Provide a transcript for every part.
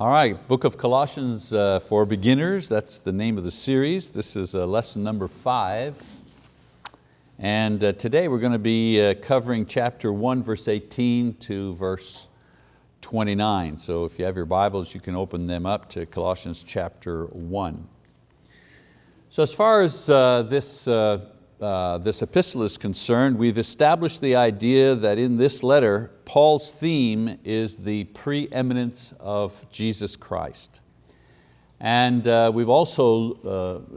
All right, Book of Colossians uh, for beginners, that's the name of the series. This is uh, lesson number five. And uh, today we're going to be uh, covering chapter one, verse 18 to verse 29. So if you have your Bibles, you can open them up to Colossians chapter one. So as far as uh, this uh, this epistle is concerned, we've established the idea that in this letter, Paul's theme is the preeminence of Jesus Christ. And uh, we've also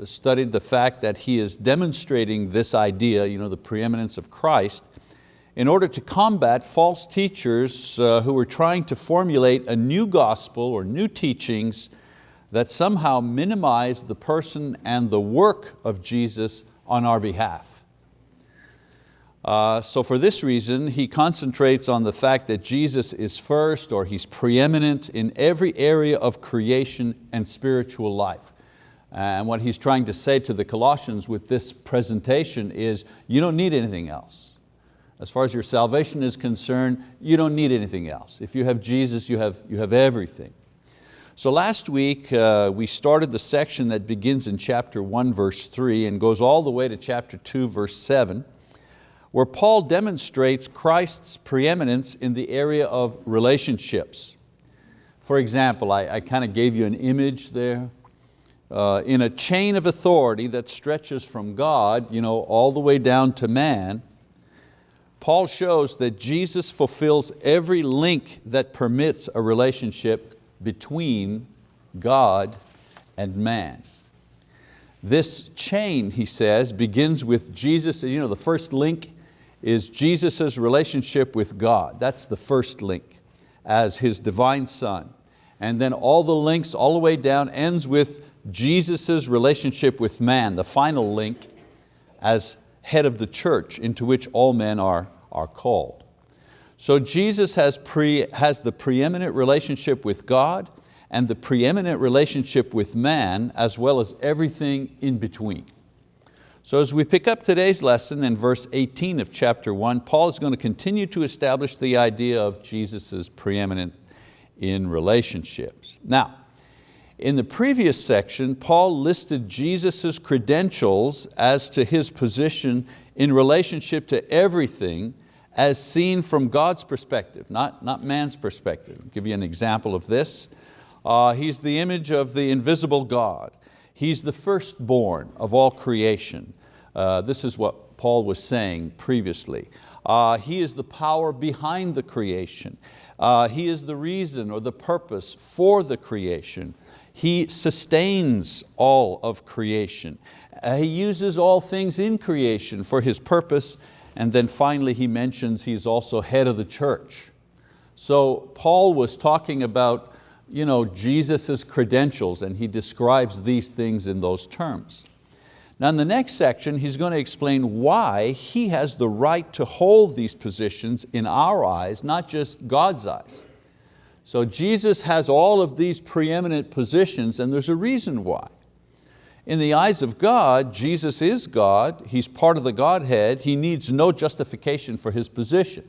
uh, studied the fact that he is demonstrating this idea, you know, the preeminence of Christ, in order to combat false teachers uh, who are trying to formulate a new gospel or new teachings that somehow minimize the person and the work of Jesus on our behalf. Uh, so for this reason, he concentrates on the fact that Jesus is first or He's preeminent in every area of creation and spiritual life. And what he's trying to say to the Colossians with this presentation is, you don't need anything else. As far as your salvation is concerned, you don't need anything else. If you have Jesus, you have, you have everything. So last week uh, we started the section that begins in chapter 1 verse 3 and goes all the way to chapter 2 verse 7 where Paul demonstrates Christ's preeminence in the area of relationships. For example, I, I kind of gave you an image there. Uh, in a chain of authority that stretches from God you know, all the way down to man, Paul shows that Jesus fulfills every link that permits a relationship between God and man. This chain, he says, begins with Jesus. You know, the first link is Jesus' relationship with God. That's the first link as His divine Son. And then all the links all the way down ends with Jesus' relationship with man, the final link as head of the church into which all men are, are called. So Jesus has, pre, has the preeminent relationship with God and the preeminent relationship with man as well as everything in between. So as we pick up today's lesson in verse 18 of chapter one, Paul is going to continue to establish the idea of Jesus' preeminent in relationships. Now, in the previous section, Paul listed Jesus' credentials as to His position in relationship to everything as seen from God's perspective, not, not man's perspective. I'll give you an example of this. Uh, he's the image of the invisible God. He's the firstborn of all creation. Uh, this is what Paul was saying previously. Uh, he is the power behind the creation. Uh, he is the reason or the purpose for the creation. He sustains all of creation. Uh, he uses all things in creation for His purpose and then finally he mentions he's also head of the church. So Paul was talking about you know, Jesus' credentials and he describes these things in those terms. Now in the next section, he's going to explain why he has the right to hold these positions in our eyes, not just God's eyes. So Jesus has all of these preeminent positions and there's a reason why. In the eyes of God, Jesus is God, He's part of the Godhead, He needs no justification for His position.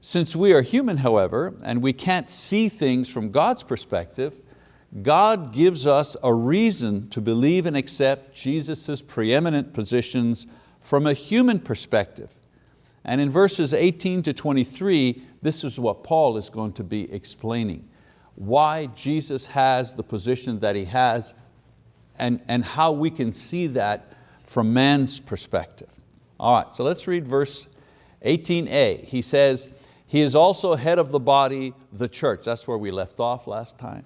Since we are human, however, and we can't see things from God's perspective, God gives us a reason to believe and accept Jesus' preeminent positions from a human perspective. And in verses 18 to 23, this is what Paul is going to be explaining. Why Jesus has the position that He has and, and how we can see that from man's perspective. All right, so let's read verse 18a. He says, he is also head of the body, the church. That's where we left off last time.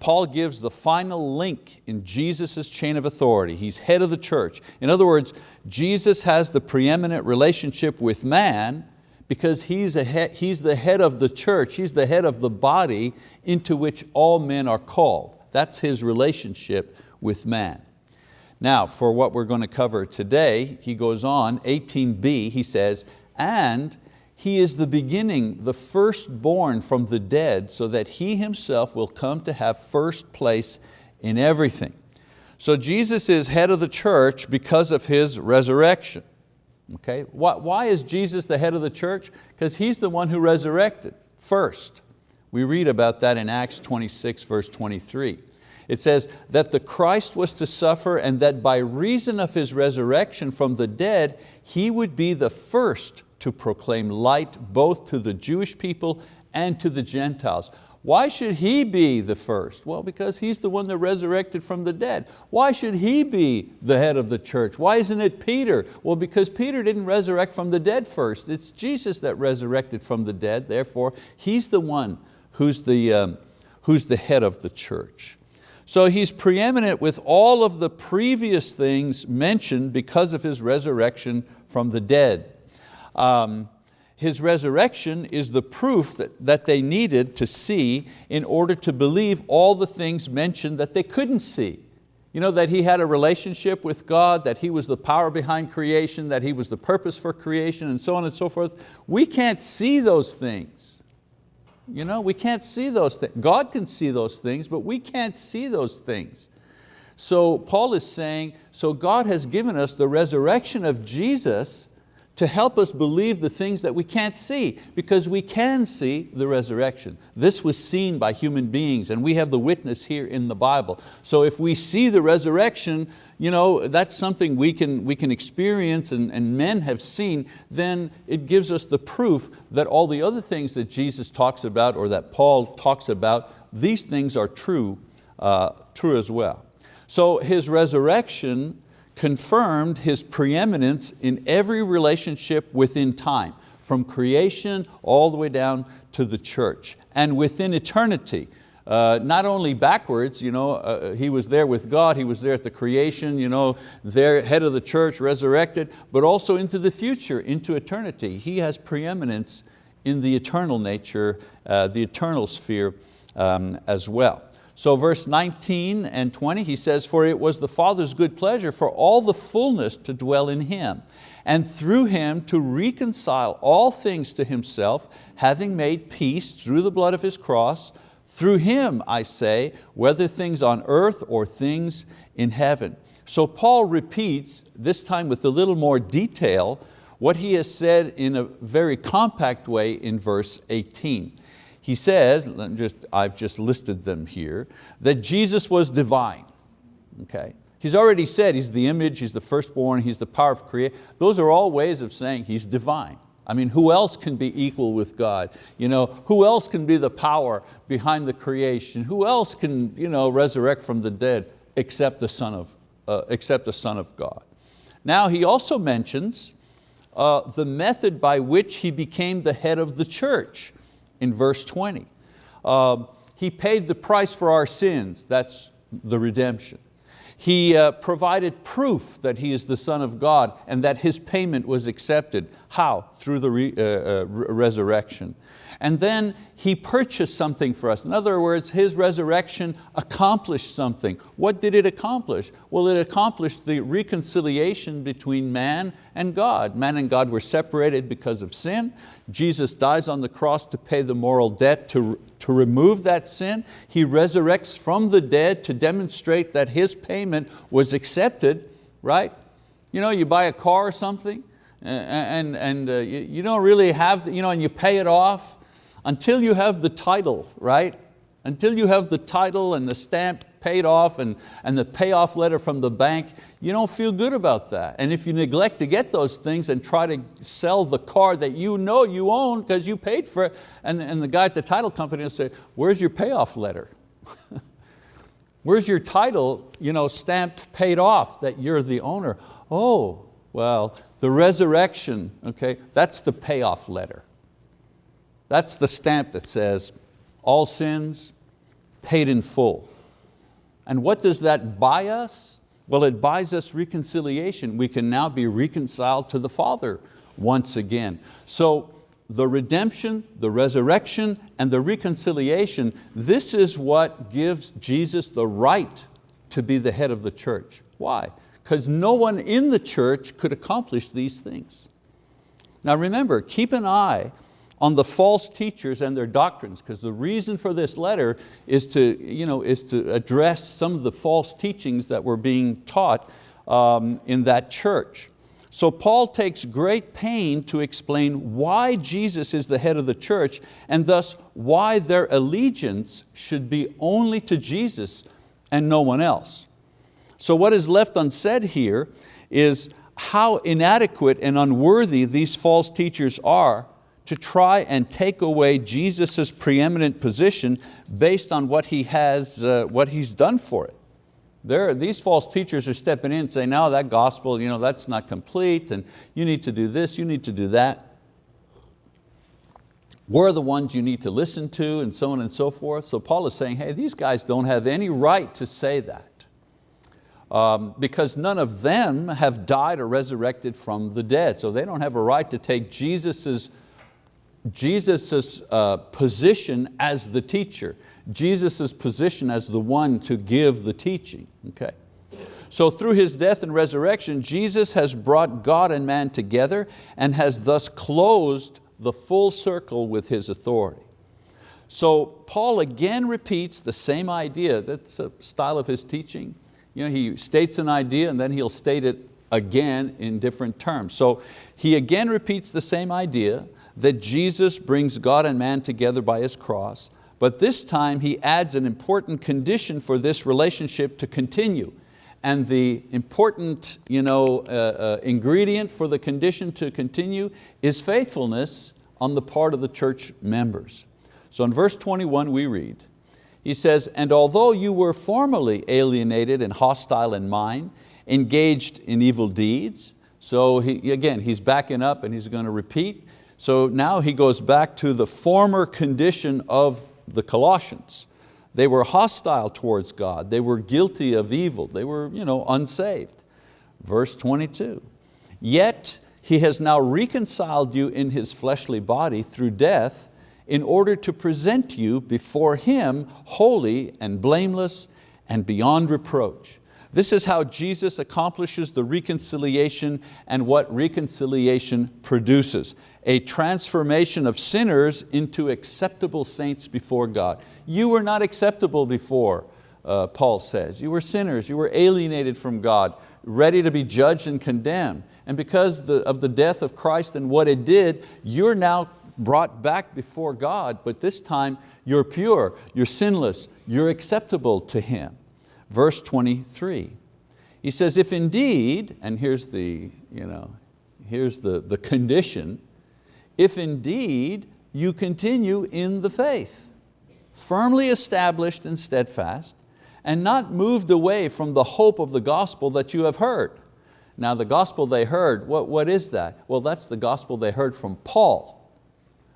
Paul gives the final link in Jesus' chain of authority. He's head of the church. In other words, Jesus has the preeminent relationship with man because he's, head, he's the head of the church, he's the head of the body into which all men are called. That's his relationship with man. Now, for what we're going to cover today, he goes on, 18b, he says, and he is the beginning, the firstborn from the dead, so that He Himself will come to have first place in everything. So Jesus is head of the church because of His resurrection. Okay? Why is Jesus the head of the church? Because He's the one who resurrected first. We read about that in Acts 26 verse 23. It says that the Christ was to suffer and that by reason of His resurrection from the dead, He would be the first to proclaim light both to the Jewish people and to the Gentiles. Why should He be the first? Well, because He's the one that resurrected from the dead. Why should He be the head of the church? Why isn't it Peter? Well, because Peter didn't resurrect from the dead first. It's Jesus that resurrected from the dead, therefore He's the one who's the, um, who's the head of the church. So He's preeminent with all of the previous things mentioned because of His resurrection from the dead. Um, his resurrection is the proof that, that they needed to see in order to believe all the things mentioned that they couldn't see. You know, that He had a relationship with God, that He was the power behind creation, that He was the purpose for creation, and so on and so forth. We can't see those things. You know, we can't see those things. God can see those things, but we can't see those things. So Paul is saying, so God has given us the resurrection of Jesus to help us believe the things that we can't see, because we can see the resurrection. This was seen by human beings, and we have the witness here in the Bible. So if we see the resurrection, you know, that's something we can, we can experience and, and men have seen, then it gives us the proof that all the other things that Jesus talks about or that Paul talks about, these things are true, uh, true as well. So his resurrection confirmed His preeminence in every relationship within time, from creation all the way down to the church, and within eternity. Uh, not only backwards, you know, uh, He was there with God, He was there at the creation, you know, there, head of the church, resurrected, but also into the future, into eternity. He has preeminence in the eternal nature, uh, the eternal sphere um, as well. So verse 19 and 20, he says, For it was the Father's good pleasure for all the fullness to dwell in Him, and through Him to reconcile all things to Himself, having made peace through the blood of His cross, through Him, I say, whether things on earth or things in heaven. So Paul repeats, this time with a little more detail, what he has said in a very compact way in verse 18. He says, just, I've just listed them here, that Jesus was divine. Okay? He's already said He's the image, He's the firstborn, He's the power of creation. Those are all ways of saying He's divine. I mean, who else can be equal with God? You know, who else can be the power behind the creation? Who else can you know, resurrect from the dead except the Son of, uh, except the Son of God? Now he also mentions uh, the method by which he became the head of the church in verse 20. Uh, he paid the price for our sins, that's the redemption. He uh, provided proof that He is the Son of God and that His payment was accepted. How? Through the re, uh, uh resurrection. And then He purchased something for us. In other words, His resurrection accomplished something. What did it accomplish? Well, it accomplished the reconciliation between man and God. Man and God were separated because of sin. Jesus dies on the cross to pay the moral debt to, to remove that sin. He resurrects from the dead to demonstrate that His payment was accepted, right? You know, you buy a car or something, and, and uh, you don't really have, the, you know, and you pay it off, until you have the title, right? Until you have the title and the stamp paid off and, and the payoff letter from the bank, you don't feel good about that. And if you neglect to get those things and try to sell the car that you know you own because you paid for it, and, and the guy at the title company will say, where's your payoff letter? where's your title you know, stamped paid off that you're the owner? Oh, well, the resurrection, okay, that's the payoff letter. That's the stamp that says, all sins paid in full. And what does that buy us? Well, it buys us reconciliation. We can now be reconciled to the Father once again. So the redemption, the resurrection, and the reconciliation, this is what gives Jesus the right to be the head of the church. Why? Because no one in the church could accomplish these things. Now remember, keep an eye on the false teachers and their doctrines, because the reason for this letter is to, you know, is to address some of the false teachings that were being taught um, in that church. So Paul takes great pain to explain why Jesus is the head of the church and thus why their allegiance should be only to Jesus and no one else. So what is left unsaid here is how inadequate and unworthy these false teachers are to try and take away Jesus' preeminent position based on what He has, uh, what He's done for it. There, these false teachers are stepping in and saying, no, that gospel, you know, that's not complete and you need to do this, you need to do that. We're the ones you need to listen to and so on and so forth. So Paul is saying, hey, these guys don't have any right to say that. Um, because none of them have died or resurrected from the dead. So they don't have a right to take Jesus's, Jesus's uh, position as the teacher. Jesus' position as the one to give the teaching. Okay? So through His death and resurrection, Jesus has brought God and man together and has thus closed the full circle with His authority. So Paul again repeats the same idea, that's a style of his teaching. You know, he states an idea and then he'll state it again in different terms. So he again repeats the same idea that Jesus brings God and man together by His cross, but this time he adds an important condition for this relationship to continue. And the important you know, uh, uh, ingredient for the condition to continue is faithfulness on the part of the church members. So in verse 21 we read, he says, and although you were formerly alienated and hostile in mind, engaged in evil deeds, so he, again, he's backing up and he's going to repeat. So now he goes back to the former condition of the Colossians. They were hostile towards God. They were guilty of evil. They were you know, unsaved. Verse 22, yet He has now reconciled you in His fleshly body through death in order to present you before Him holy and blameless and beyond reproach. This is how Jesus accomplishes the reconciliation and what reconciliation produces a transformation of sinners into acceptable saints before God. You were not acceptable before, uh, Paul says. You were sinners, you were alienated from God, ready to be judged and condemned. And because the, of the death of Christ and what it did, you're now brought back before God, but this time you're pure, you're sinless, you're acceptable to Him. Verse 23, he says, if indeed, and here's the, you know, here's the, the condition, if indeed you continue in the faith, firmly established and steadfast, and not moved away from the hope of the gospel that you have heard. Now the gospel they heard, what, what is that? Well, that's the gospel they heard from Paul,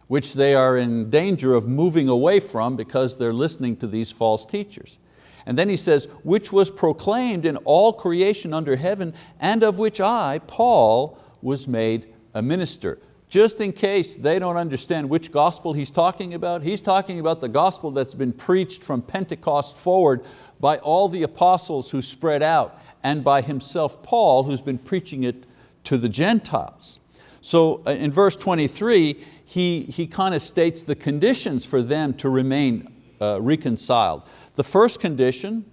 which they are in danger of moving away from because they're listening to these false teachers. And then he says, which was proclaimed in all creation under heaven, and of which I, Paul, was made a minister just in case they don't understand which gospel he's talking about, he's talking about the gospel that's been preached from Pentecost forward by all the apostles who spread out and by himself, Paul, who's been preaching it to the Gentiles. So uh, in verse 23, he, he kind of states the conditions for them to remain uh, reconciled. The first condition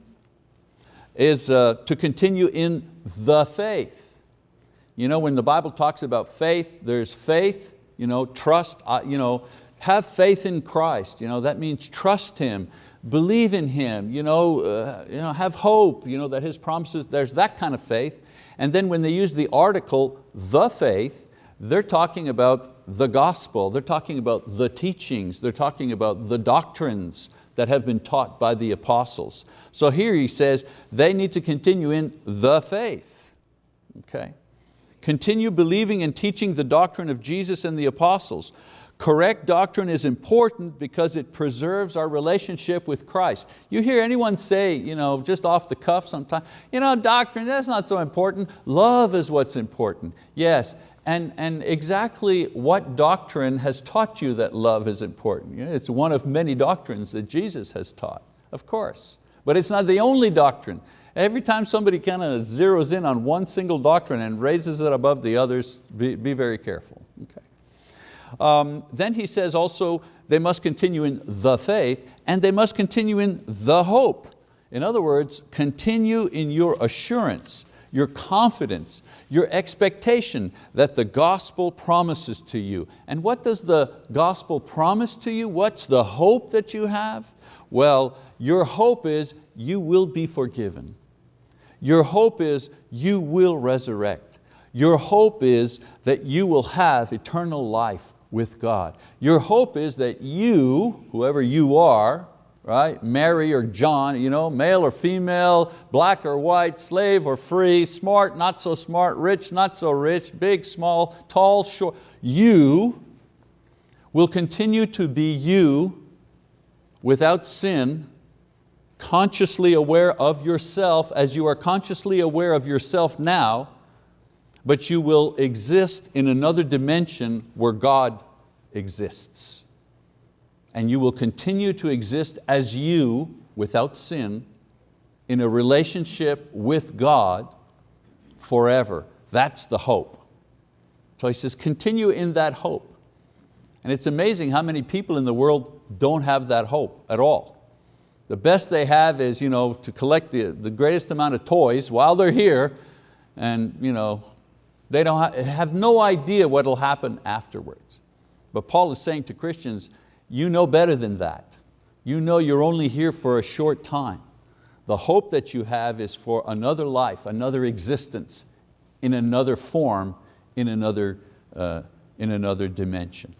is uh, to continue in the faith. You know, when the Bible talks about faith, there's faith, you know, trust, uh, you know, have faith in Christ. You know, that means trust Him, believe in Him, you know, uh, you know, have hope you know, that His promises, there's that kind of faith. And then when they use the article, the faith, they're talking about the gospel, they're talking about the teachings, they're talking about the doctrines that have been taught by the apostles. So here he says they need to continue in the faith. Okay. Continue believing and teaching the doctrine of Jesus and the apostles. Correct doctrine is important because it preserves our relationship with Christ. You hear anyone say, you know, just off the cuff sometimes, you know, doctrine, that's not so important. Love is what's important. Yes, and, and exactly what doctrine has taught you that love is important? It's one of many doctrines that Jesus has taught, of course. But it's not the only doctrine. Every time somebody kind of zeroes in on one single doctrine and raises it above the others, be, be very careful. Okay. Um, then he says also they must continue in the faith and they must continue in the hope. In other words, continue in your assurance, your confidence, your expectation that the gospel promises to you. And what does the gospel promise to you? What's the hope that you have? Well, your hope is you will be forgiven. Your hope is you will resurrect. Your hope is that you will have eternal life with God. Your hope is that you, whoever you are, right? Mary or John, you know, male or female, black or white, slave or free, smart, not so smart, rich, not so rich, big, small, tall, short. You will continue to be you without sin, consciously aware of yourself as you are consciously aware of yourself now, but you will exist in another dimension where God exists and you will continue to exist as you, without sin, in a relationship with God forever. That's the hope. So he says, continue in that hope. And it's amazing how many people in the world don't have that hope at all. The best they have is you know, to collect the, the greatest amount of toys while they're here and you know, they don't have no idea what will happen afterwards. But Paul is saying to Christians, you know better than that. You know you're only here for a short time. The hope that you have is for another life, another existence, in another form, in another, uh, in another dimension.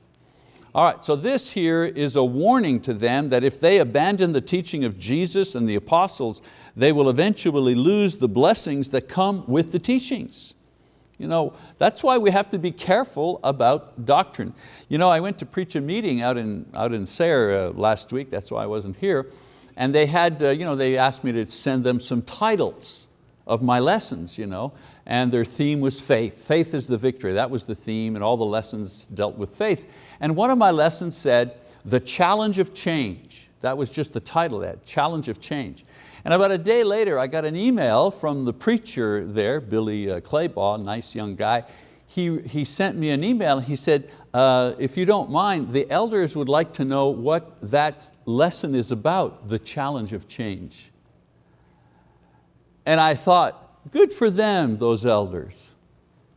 All right, so this here is a warning to them that if they abandon the teaching of Jesus and the apostles, they will eventually lose the blessings that come with the teachings. You know, that's why we have to be careful about doctrine. You know, I went to preach a meeting out in, out in Sayre uh, last week, that's why I wasn't here, and they had, uh, you know, they asked me to send them some titles of my lessons, you know, and their theme was faith. Faith is the victory, that was the theme, and all the lessons dealt with faith. And one of my lessons said, the challenge of change. That was just the title that, challenge of change. And about a day later, I got an email from the preacher there, Billy uh, Claybaugh, nice young guy. He, he sent me an email, he said, uh, if you don't mind, the elders would like to know what that lesson is about, the challenge of change. And I thought, good for them, those elders.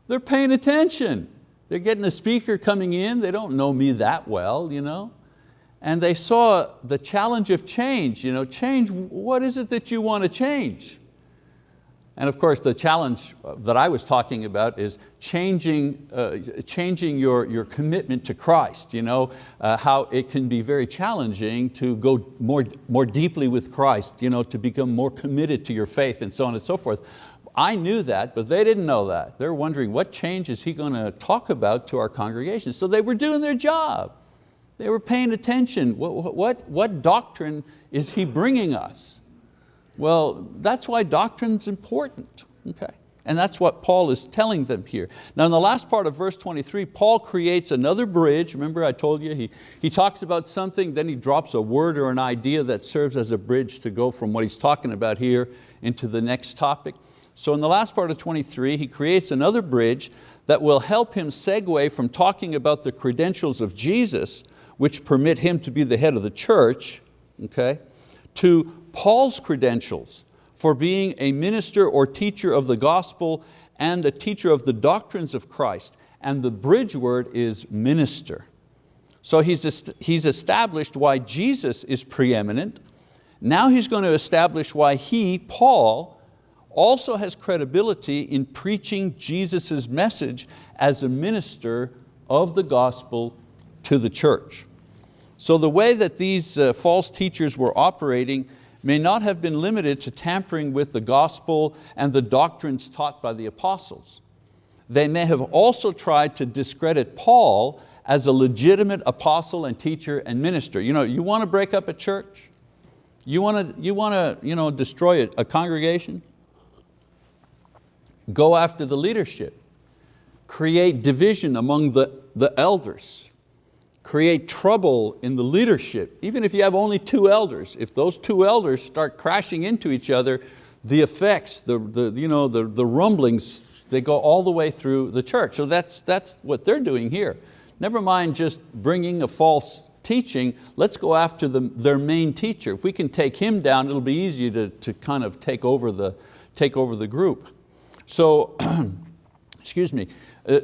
They're paying attention. They're getting a speaker coming in, they don't know me that well, you know and they saw the challenge of change. You know, change, what is it that you want to change? And of course the challenge that I was talking about is changing, uh, changing your, your commitment to Christ, you know, uh, how it can be very challenging to go more, more deeply with Christ, you know, to become more committed to your faith and so on and so forth. I knew that, but they didn't know that. They're wondering what change is he going to talk about to our congregation. So they were doing their job. They were paying attention. What, what, what doctrine is he bringing us? Well, that's why doctrine's important, okay? And that's what Paul is telling them here. Now in the last part of verse 23, Paul creates another bridge. Remember I told you, he, he talks about something, then he drops a word or an idea that serves as a bridge to go from what he's talking about here into the next topic. So in the last part of 23, he creates another bridge that will help him segue from talking about the credentials of Jesus which permit him to be the head of the church, okay, to Paul's credentials for being a minister or teacher of the gospel and a teacher of the doctrines of Christ. And the bridge word is minister. So he's, he's established why Jesus is preeminent. Now he's going to establish why he, Paul, also has credibility in preaching Jesus' message as a minister of the gospel to the church. So the way that these uh, false teachers were operating may not have been limited to tampering with the gospel and the doctrines taught by the apostles. They may have also tried to discredit Paul as a legitimate apostle and teacher and minister. You know, you want to break up a church? You want to, you want to you know, destroy a, a congregation? Go after the leadership. Create division among the, the elders create trouble in the leadership, even if you have only two elders, if those two elders start crashing into each other, the effects, the, the, you know, the, the rumblings, they go all the way through the church. So that's, that's what they're doing here. Never mind just bringing a false teaching, let's go after the, their main teacher. If we can take him down, it'll be easier to, to kind of take over, the, take over the group. So, excuse me,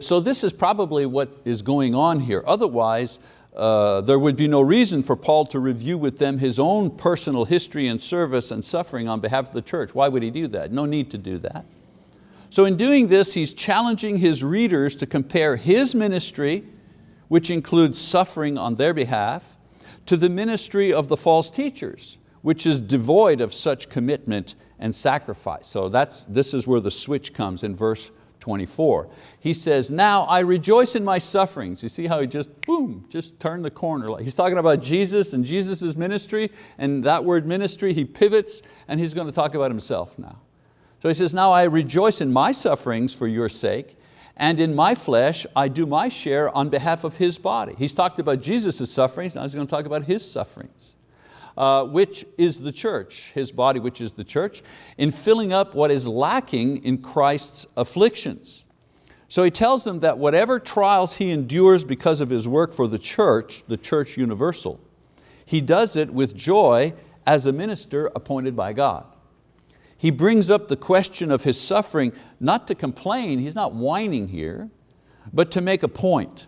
so this is probably what is going on here. Otherwise, uh, there would be no reason for Paul to review with them his own personal history and service and suffering on behalf of the church. Why would he do that? No need to do that. So in doing this, he's challenging his readers to compare his ministry, which includes suffering on their behalf, to the ministry of the false teachers, which is devoid of such commitment and sacrifice. So that's, this is where the switch comes in verse 24. He says, now I rejoice in my sufferings. You see how he just, boom, just turned the corner. He's talking about Jesus and Jesus' ministry, and that word ministry, he pivots and he's going to talk about himself now. So he says, now I rejoice in my sufferings for your sake, and in my flesh I do my share on behalf of His body. He's talked about Jesus' sufferings, now he's going to talk about His sufferings. Uh, which is the church, His body which is the church, in filling up what is lacking in Christ's afflictions. So he tells them that whatever trials he endures because of his work for the church, the church universal, he does it with joy as a minister appointed by God. He brings up the question of his suffering not to complain, he's not whining here, but to make a point.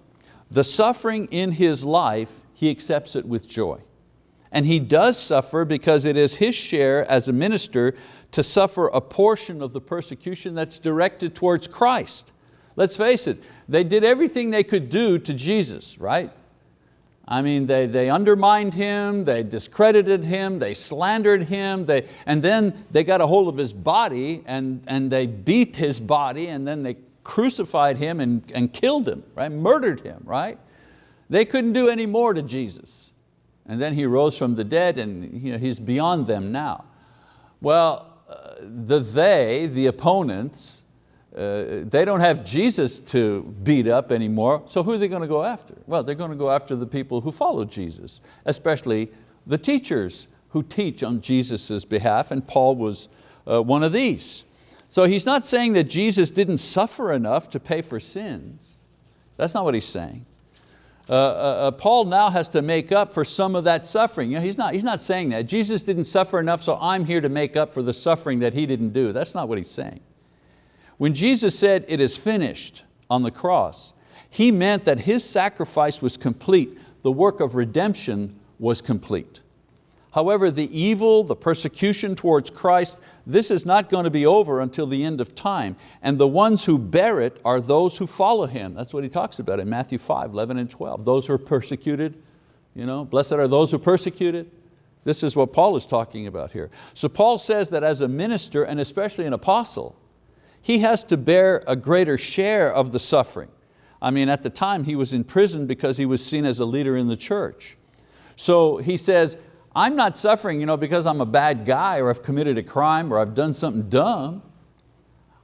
The suffering in his life, he accepts it with joy. And he does suffer because it is his share as a minister to suffer a portion of the persecution that's directed towards Christ. Let's face it, they did everything they could do to Jesus, right? I mean, they, they undermined him, they discredited him, they slandered him, they, and then they got a hold of his body and, and they beat his body and then they crucified him and, and killed him, right? murdered him. Right? They couldn't do any more to Jesus. And then He rose from the dead and you know, He's beyond them now. Well, uh, the they, the opponents, uh, they don't have Jesus to beat up anymore, so who are they going to go after? Well, they're going to go after the people who follow Jesus, especially the teachers who teach on Jesus' behalf, and Paul was uh, one of these. So he's not saying that Jesus didn't suffer enough to pay for sins. That's not what he's saying. Uh, uh, uh Paul now has to make up for some of that suffering. You know, he's, not, he's not saying that. Jesus didn't suffer enough, so I'm here to make up for the suffering that He didn't do. That's not what he's saying. When Jesus said, it is finished on the cross, He meant that His sacrifice was complete. The work of redemption was complete. However, the evil, the persecution towards Christ, this is not going to be over until the end of time. And the ones who bear it are those who follow Him. That's what He talks about in Matthew 5, 11 and 12. Those who are persecuted, you know, blessed are those who persecuted. This is what Paul is talking about here. So Paul says that as a minister and especially an apostle, he has to bear a greater share of the suffering. I mean, at the time he was in prison because he was seen as a leader in the church. So he says, I'm not suffering you know, because I'm a bad guy or I've committed a crime or I've done something dumb.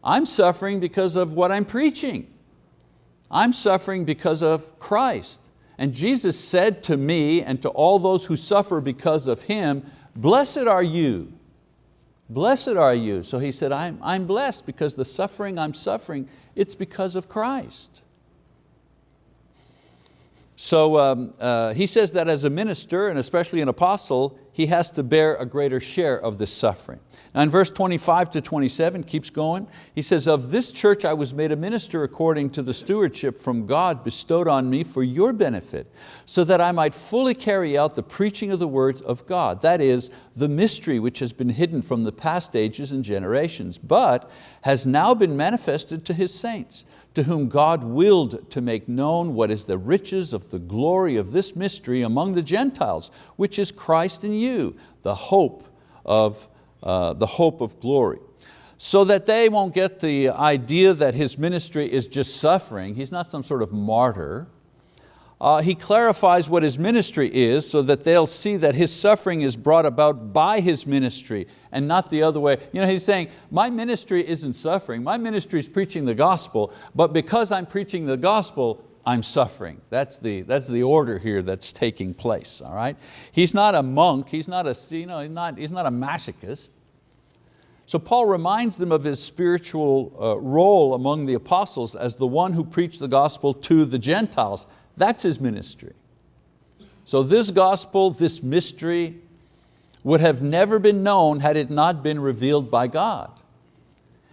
I'm suffering because of what I'm preaching. I'm suffering because of Christ. And Jesus said to me and to all those who suffer because of Him, blessed are you Blessed are you. So he said, I'm, I'm blessed because the suffering I'm suffering, it's because of Christ. So um, uh, he says that as a minister and especially an apostle, he has to bear a greater share of this suffering. Now in verse 25 to 27, keeps going, he says, of this church I was made a minister according to the stewardship from God bestowed on me for your benefit, so that I might fully carry out the preaching of the word of God, that is, the mystery which has been hidden from the past ages and generations, but has now been manifested to His saints to whom God willed to make known what is the riches of the glory of this mystery among the Gentiles, which is Christ in you, the hope of, uh, the hope of glory. So that they won't get the idea that his ministry is just suffering. He's not some sort of martyr. Uh, he clarifies what his ministry is so that they'll see that his suffering is brought about by his ministry and not the other way. You know, he's saying, my ministry isn't suffering, my ministry is preaching the gospel, but because I'm preaching the gospel, I'm suffering. That's the, that's the order here that's taking place, all right? He's not a monk, he's not a, you know, he's not, he's not a masochist. So Paul reminds them of his spiritual uh, role among the apostles as the one who preached the gospel to the Gentiles. That's his ministry. So this gospel, this mystery, would have never been known had it not been revealed by God.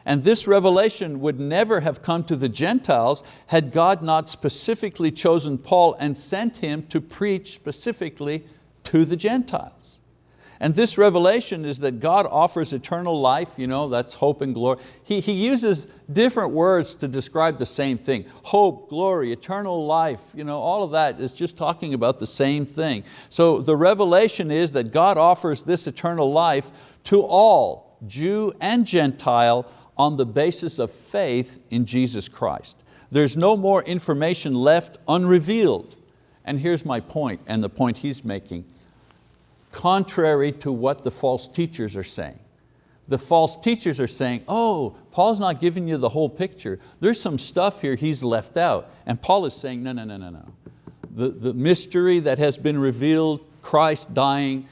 And this revelation would never have come to the Gentiles had God not specifically chosen Paul and sent him to preach specifically to the Gentiles. And this revelation is that God offers eternal life, you know, that's hope and glory. He, he uses different words to describe the same thing. Hope, glory, eternal life, you know, all of that is just talking about the same thing. So the revelation is that God offers this eternal life to all, Jew and Gentile, on the basis of faith in Jesus Christ. There's no more information left unrevealed. And here's my point, and the point he's making contrary to what the false teachers are saying. The false teachers are saying, oh, Paul's not giving you the whole picture. There's some stuff here he's left out. And Paul is saying, no, no, no, no, no. The, the mystery that has been revealed, Christ dying,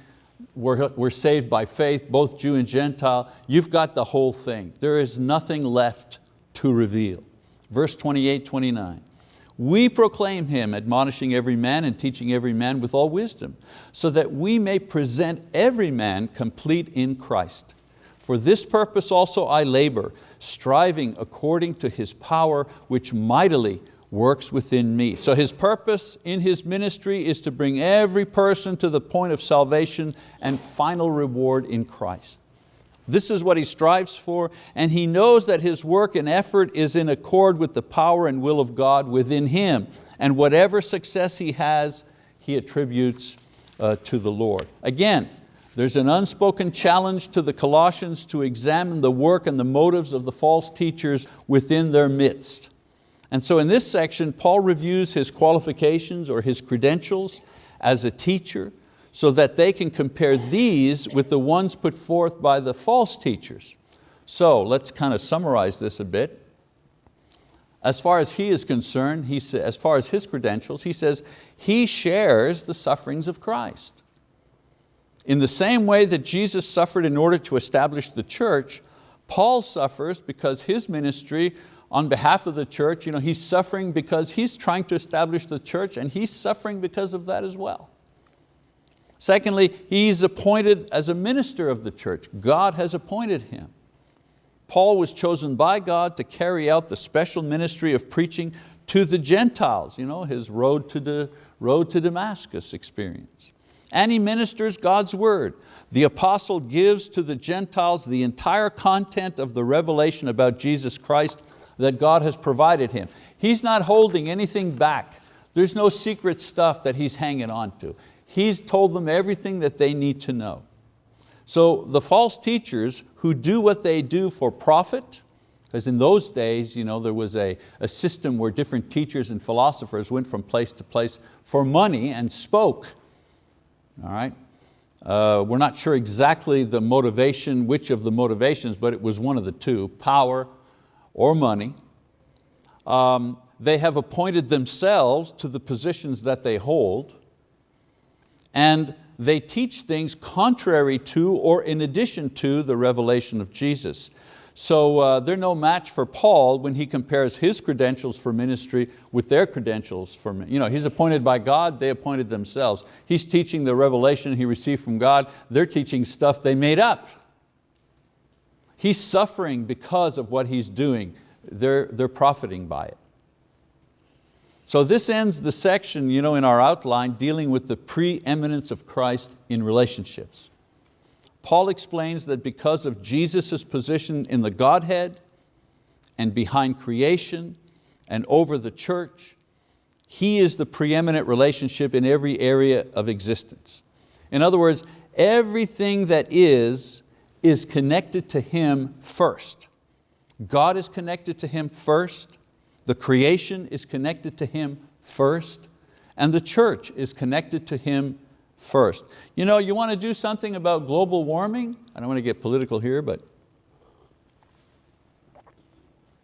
we're, we're saved by faith, both Jew and Gentile. You've got the whole thing. There is nothing left to reveal. Verse 28, 29. We proclaim Him, admonishing every man and teaching every man with all wisdom, so that we may present every man complete in Christ. For this purpose also I labor, striving according to His power, which mightily works within me. So His purpose in His ministry is to bring every person to the point of salvation and final reward in Christ. This is what he strives for, and he knows that his work and effort is in accord with the power and will of God within him, and whatever success he has, he attributes uh, to the Lord. Again, there's an unspoken challenge to the Colossians to examine the work and the motives of the false teachers within their midst. And so in this section, Paul reviews his qualifications or his credentials as a teacher, so that they can compare these with the ones put forth by the false teachers. So let's kind of summarize this a bit. As far as he is concerned, he sa as far as his credentials, he says he shares the sufferings of Christ. In the same way that Jesus suffered in order to establish the church, Paul suffers because his ministry on behalf of the church, you know, he's suffering because he's trying to establish the church and he's suffering because of that as well. Secondly, he's appointed as a minister of the church. God has appointed him. Paul was chosen by God to carry out the special ministry of preaching to the Gentiles, you know, his road to, the, road to Damascus experience. And he ministers God's word. The apostle gives to the Gentiles the entire content of the revelation about Jesus Christ that God has provided him. He's not holding anything back. There's no secret stuff that he's hanging on to. He's told them everything that they need to know. So the false teachers who do what they do for profit, because in those days you know, there was a, a system where different teachers and philosophers went from place to place for money and spoke. All right? Uh, we're not sure exactly the motivation, which of the motivations, but it was one of the two, power or money. Um, they have appointed themselves to the positions that they hold and they teach things contrary to or in addition to the revelation of Jesus. So uh, they're no match for Paul when he compares his credentials for ministry with their credentials for, you know, he's appointed by God, they appointed themselves. He's teaching the revelation he received from God, they're teaching stuff they made up. He's suffering because of what he's doing, they're, they're profiting by it. So this ends the section you know, in our outline dealing with the preeminence of Christ in relationships. Paul explains that because of Jesus' position in the Godhead and behind creation and over the church, He is the preeminent relationship in every area of existence. In other words, everything that is, is connected to Him first. God is connected to Him first, the creation is connected to Him first, and the church is connected to Him first. You know, you want to do something about global warming? I don't want to get political here, but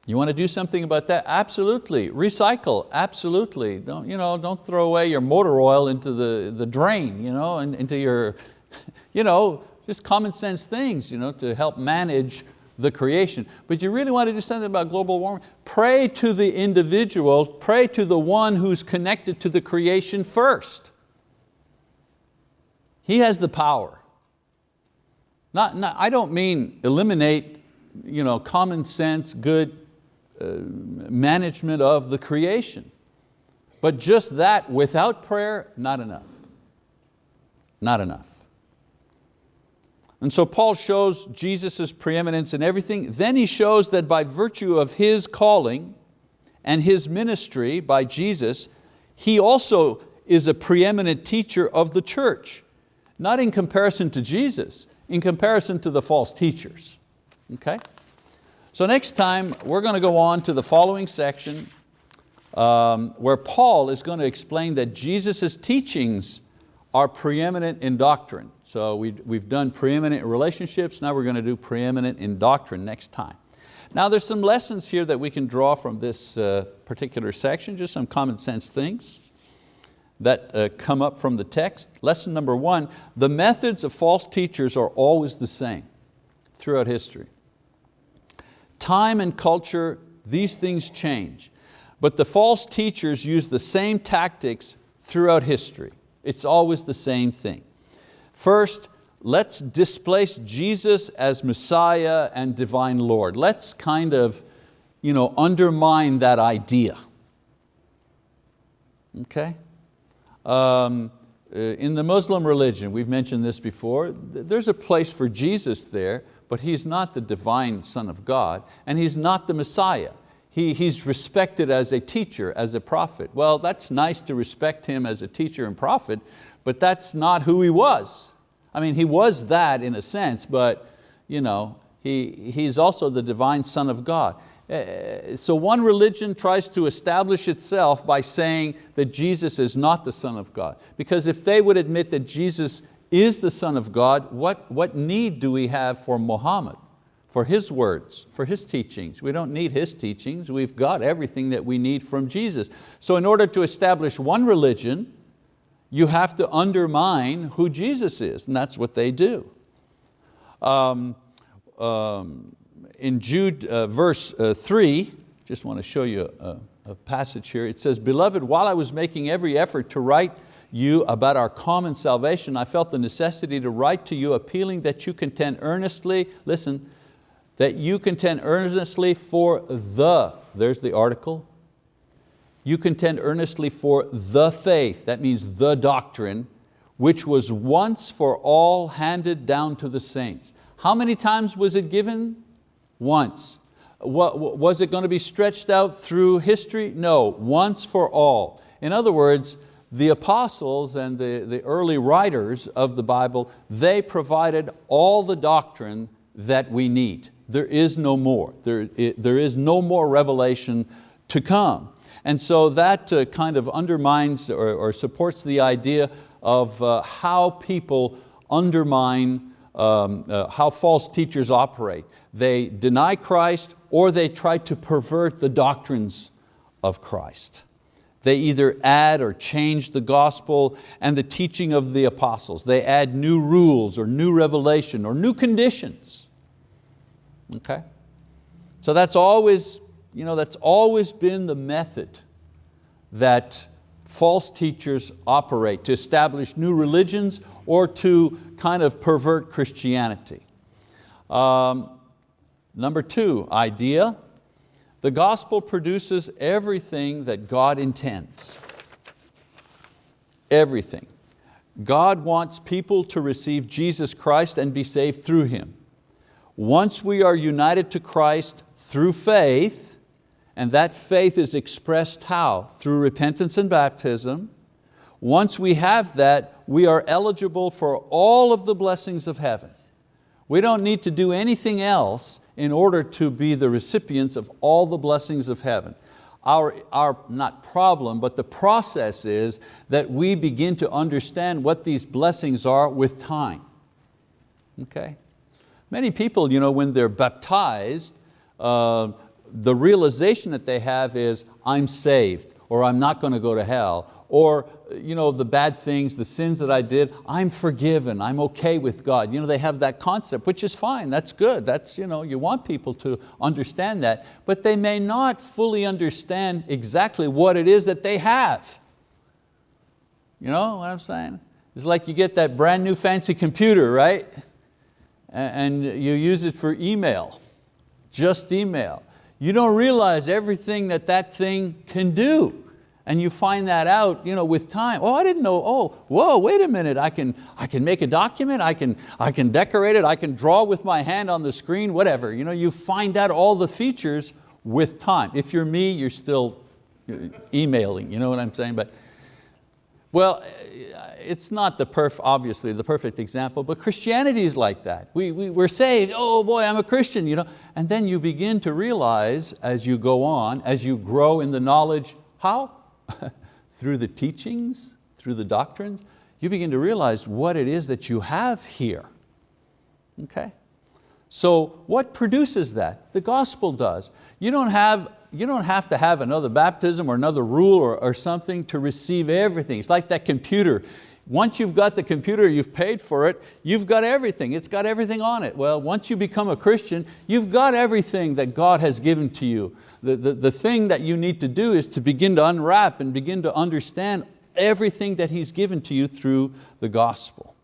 you want to do something about that? Absolutely. Recycle, absolutely. Don't, you know, don't throw away your motor oil into the, the drain, you know, and into your, you know, just common sense things you know, to help manage the creation. But you really want to do something about global warming? Pray to the individual, pray to the one who's connected to the creation first. He has the power. Not, not, I don't mean eliminate you know, common sense, good uh, management of the creation. But just that without prayer, not enough. Not enough. And so Paul shows Jesus' preeminence in everything. Then he shows that by virtue of his calling and his ministry by Jesus, he also is a preeminent teacher of the church. Not in comparison to Jesus, in comparison to the false teachers. Okay? So next time we're going to go on to the following section um, where Paul is going to explain that Jesus' teachings are preeminent in doctrine. So we, we've done preeminent relationships, now we're going to do preeminent in doctrine next time. Now there's some lessons here that we can draw from this uh, particular section, just some common sense things that uh, come up from the text. Lesson number one, the methods of false teachers are always the same throughout history. Time and culture, these things change. But the false teachers use the same tactics throughout history. It's always the same thing. First, let's displace Jesus as Messiah and divine Lord. Let's kind of you know, undermine that idea. Okay? Um, uh, in the Muslim religion, we've mentioned this before, there's a place for Jesus there, but He's not the divine Son of God, and He's not the Messiah he, he's respected as a teacher, as a prophet. Well, that's nice to respect him as a teacher and prophet, but that's not who he was. I mean, he was that in a sense, but you know, he, he's also the divine son of God. Uh, so one religion tries to establish itself by saying that Jesus is not the Son of God. Because if they would admit that Jesus is the Son of God, what, what need do we have for Muhammad? For His words, for His teachings. We don't need His teachings, we've got everything that we need from Jesus. So in order to establish one religion, you have to undermine who Jesus is, and that's what they do. Um, um, in Jude uh, verse uh, three, just want to show you a, a passage here. It says, beloved, while I was making every effort to write you about our common salvation, I felt the necessity to write to you appealing that you contend earnestly, listen, that you contend earnestly for the, there's the article, you contend earnestly for the faith, that means the doctrine, which was once for all handed down to the saints. How many times was it given? Once. Was it going to be stretched out through history? No, once for all. In other words, the apostles and the, the early writers of the Bible, they provided all the doctrine that we need there is no more. There, there is no more revelation to come. And so that uh, kind of undermines or, or, supports the idea of uh, how people undermine, um, uh, how false teachers operate. They deny Christ or they try to pervert the doctrines of Christ. They either add or change the gospel and the teaching of the apostles. They add new rules or new revelation or new conditions. Okay? So that's always, you know, that's always been the method that false teachers operate to establish new religions or to kind of pervert Christianity. Um, number two, idea. The gospel produces everything that God intends. Everything. God wants people to receive Jesus Christ and be saved through Him. Once we are united to Christ through faith, and that faith is expressed how? Through repentance and baptism. Once we have that, we are eligible for all of the blessings of heaven. We don't need to do anything else in order to be the recipients of all the blessings of heaven. Our, our, not problem, but the process is that we begin to understand what these blessings are with time. Okay? Many people, you know, when they're baptized, uh, the realization that they have is, I'm saved, or I'm not going to go to hell, or you know, the bad things, the sins that I did, I'm forgiven, I'm okay with God. You know, they have that concept, which is fine, that's good. That's, you, know, you want people to understand that, but they may not fully understand exactly what it is that they have. You know what I'm saying? It's like you get that brand new fancy computer, right? and you use it for email. just email. You don't realize everything that that thing can do. And you find that out you know, with time. Oh, I didn't know, oh, whoa, wait a minute, I can, I can make a document, I can, I can decorate it, I can draw with my hand on the screen, whatever. You, know, you find out all the features with time. If you're me, you're still uh, emailing, you know what I'm saying? But, well, uh, it's not the perf, obviously the perfect example, but Christianity is like that. We, we, we're saved, oh boy, I'm a Christian. You know? And then you begin to realize as you go on, as you grow in the knowledge, how? through the teachings, through the doctrines, you begin to realize what it is that you have here. Okay? So what produces that? The gospel does. You don't have you don't have to have another baptism or another rule or, or something to receive everything. It's like that computer. Once you've got the computer, you've paid for it, you've got everything, it's got everything on it. Well, once you become a Christian, you've got everything that God has given to you. The, the, the thing that you need to do is to begin to unwrap and begin to understand everything that He's given to you through the gospel.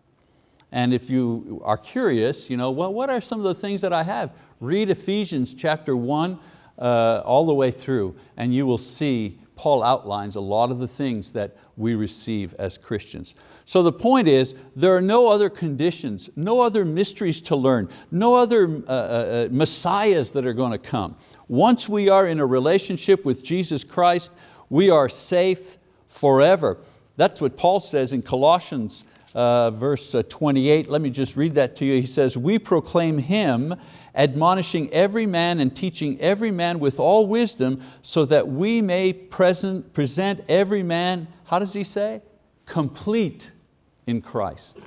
And if you are curious, you know, well, what are some of the things that I have? Read Ephesians chapter one, uh, all the way through, and you will see Paul outlines a lot of the things that we receive as Christians. So the point is, there are no other conditions, no other mysteries to learn, no other uh, uh, uh, messiahs that are going to come. Once we are in a relationship with Jesus Christ, we are safe forever. That's what Paul says in Colossians uh, verse uh, 28. Let me just read that to you. He says, we proclaim Him admonishing every man and teaching every man with all wisdom so that we may present, present every man, how does he say? Complete in Christ.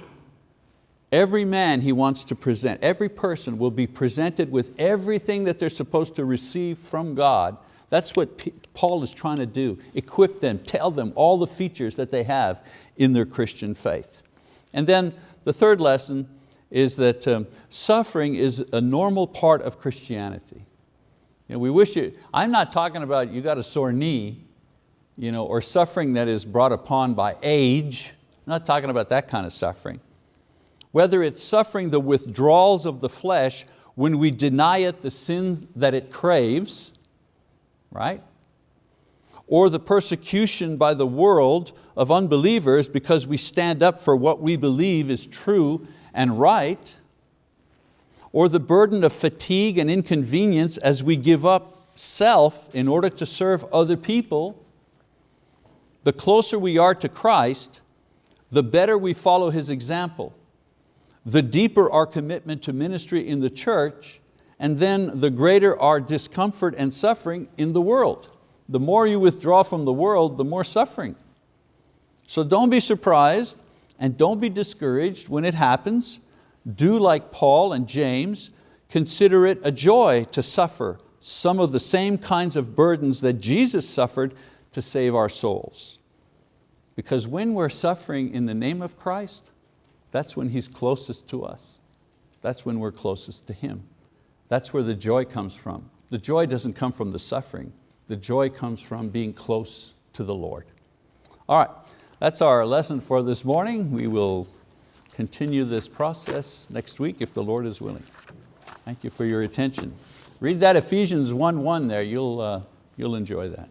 Every man he wants to present, every person will be presented with everything that they're supposed to receive from God. That's what Paul is trying to do, equip them, tell them all the features that they have in their Christian faith. And then the third lesson is that um, suffering is a normal part of Christianity. You know, we wish you, I'm not talking about you got a sore knee you know, or suffering that is brought upon by age. I'm not talking about that kind of suffering. Whether it's suffering the withdrawals of the flesh when we deny it the sin that it craves, right? Or the persecution by the world of unbelievers because we stand up for what we believe is true and right, or the burden of fatigue and inconvenience as we give up self in order to serve other people, the closer we are to Christ, the better we follow His example, the deeper our commitment to ministry in the church, and then the greater our discomfort and suffering in the world. The more you withdraw from the world, the more suffering. So don't be surprised and don't be discouraged when it happens. Do like Paul and James, consider it a joy to suffer some of the same kinds of burdens that Jesus suffered to save our souls. Because when we're suffering in the name of Christ, that's when He's closest to us. That's when we're closest to Him. That's where the joy comes from. The joy doesn't come from the suffering. The joy comes from being close to the Lord. All right, that's our lesson for this morning. We will continue this process next week if the Lord is willing. Thank you for your attention. Read that Ephesians 1.1 there, you'll, uh, you'll enjoy that.